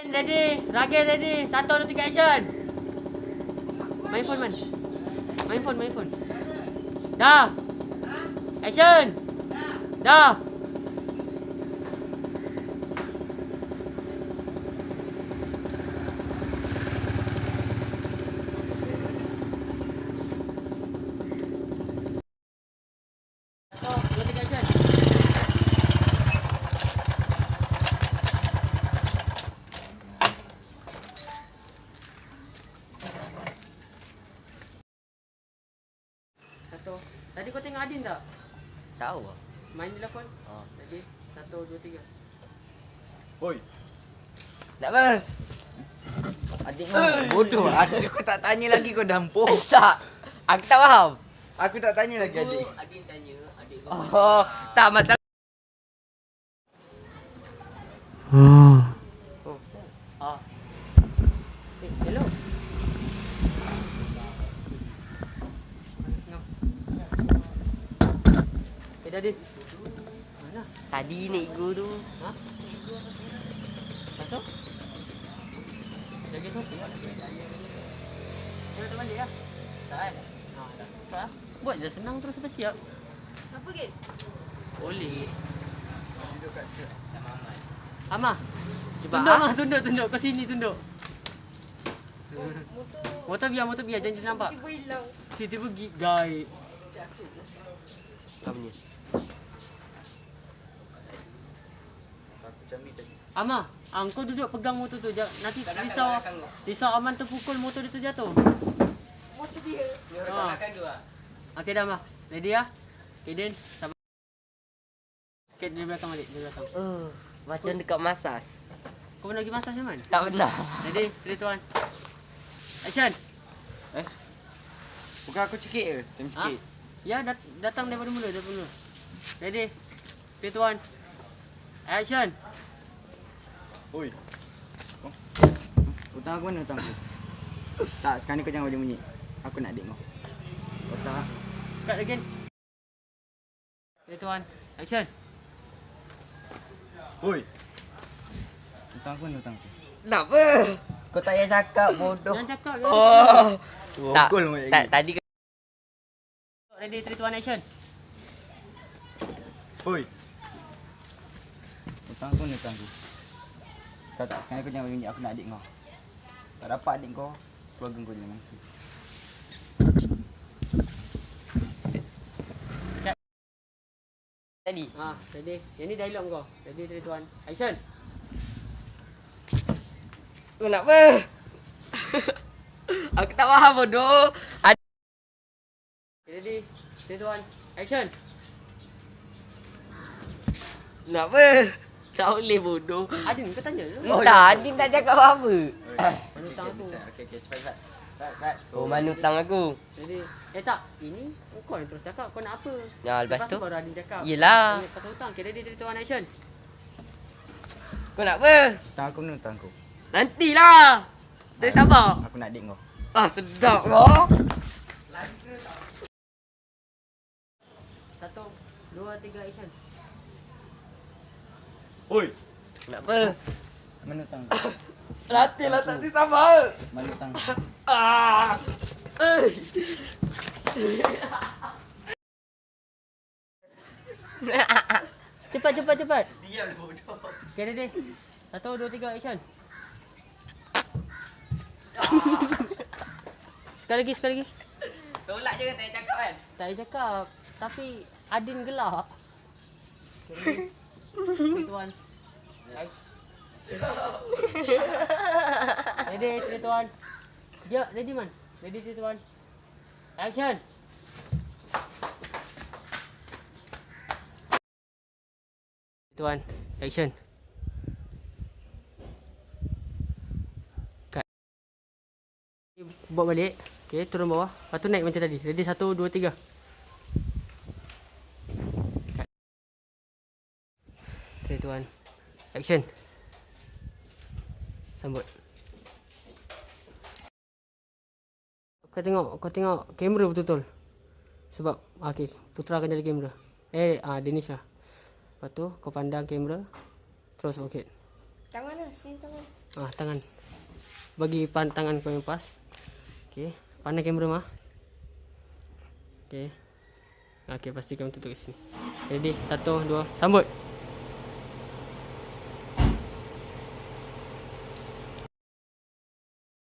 Ready, Ragil ready. Satu, dua, tiga, action. Main phone man. Main phone, main phone. Dah. Action. Dah. Satu, dua, tiga, action. Satu. Tadi kau tengok Adin tak? Tahu ah. Main telefon. Oh. Tadi. Satu, dua, tiga. Oi. Tak apa. Adik kau bodoh. Adik kau tak tanya lagi kau dampur. Eh, tak. Aku tak faham. Aku tak tanya lagi adik. Adin tanya. Adik kau. Oh, tak masalah. Oh. Ah. Eh, hello. No. Adin. Mana? Tadi naik guru. Ha? Masuk? Lagi sopi ya? Kau nak balik ya? Tak kan? Ha, tak. Tak. Buat je senang terus sampai siap. Apa ke? Boleh. Duduk kat situ. Amah. Cuba, Tunduk ah. Amah, tunduk, tunduk. Kau sini tunduk. Motor Motor biar, motor biar. Jangan jangan nampak. tiba hilang. Tiba-tiba gaib. Apa ni? Aku macam Amah, ah, kau duduk pegang motor tu. Jangan- Nanti risau, risau Aman terpukul motor dia terjatuh. Motor dia. Ha. Okey dah Amah. Ready ya? Okay Din, sabar. Okay, dari belakang balik. Dari belakang. Oh, macam dekat masas. Kau pernah pergi masak Syaman? Tak pernah. Ready? Ready tuan. Action. Eh? Bukan aku cekik ke? Macam Ha? cekik. Ya, dat datang daripada mula, daripada mula. Ready? Ready tuan. Action. Oi. Oh. Hutang aku mana hutang aku? tak, sekarang ni kau jangan bunyi bunyi. Aku nak adik kau. Kau tak? Cut again. Ready tuan. Action. Oi. Hutang aku mana hutang aku? Kenapa? Kau tak payah cakap bodoh. Jangan cakap. Oh. Tak, tak, lagi. tadi Ready, 3, 2, 1, action. Oi. Hutang aku mana hutang aku? Kau tak, sekarang kau jangan bunyi aku nak adik kau. Tak dapat adik kau, keluarga kau jangan mangsa. tadi. Ah, ready. Yang ni dialog kau. Ready, 3, 2, 1, action. Kenapa? Aku tak faham bodoh. Ad- Ready, 3, 2, 1, action. Kenapa? Tak boleh bodoh. Adin, kau tanya je. Oh, tak, Adin tak cakap apa-apa. Oi. Mana hutang aku? Okey, okey, cepat cepat. Cepat, cepat. Oh, mana hutang aku? Ready. Eh tak, ini kau yang terus cakap kau nak apa. Ya, lepas tu? baru Adin cakap. Yelah. Pasal hutang. Ready, 3, 2, 1, action. Kau nak apa? Hutang aku mana hutang aku? Nantilah. Tak sabar. Aku nak adik kau. Ah, sedap kau. Satu, dua, tiga, action. Oi. Kenapa? Mana hutang kau? Nantilah tak sabar. Mana kau? Ah. Eh. Cepat, cepat, cepat. Diam bodoh. Okay, ready. Satu, dua, tiga, action. sekali lagi, sekali lagi. Tolak je tak cakap kan? Tak cakap. Tapi Adin gelak. Okay, ready. Tuan. Guys. Ready, three, tuan. Ya, ready man. Ready, three, tuan. Action. Tuan, action. Cut. Buat balik. Okay, turun bawah. Lepas tu naik macam tadi. Ready, satu, dua, tiga. Three, tuan. Action. Sambut. Kau tengok, kau tengok kamera betul-betul. Sebab, ah, okay, Putra akan jadi kamera. Eh, ah, Denisha. Lepas tu, kau pandang kamera. Terus, okay. Tangan lah, sini tangan. Ah, tangan. Bagi pan tangan kau yang pas. Okey. Pandai kamera mah. Okey. Okey, pastikan tutup kat sini. Ready? Satu, dua, sambut.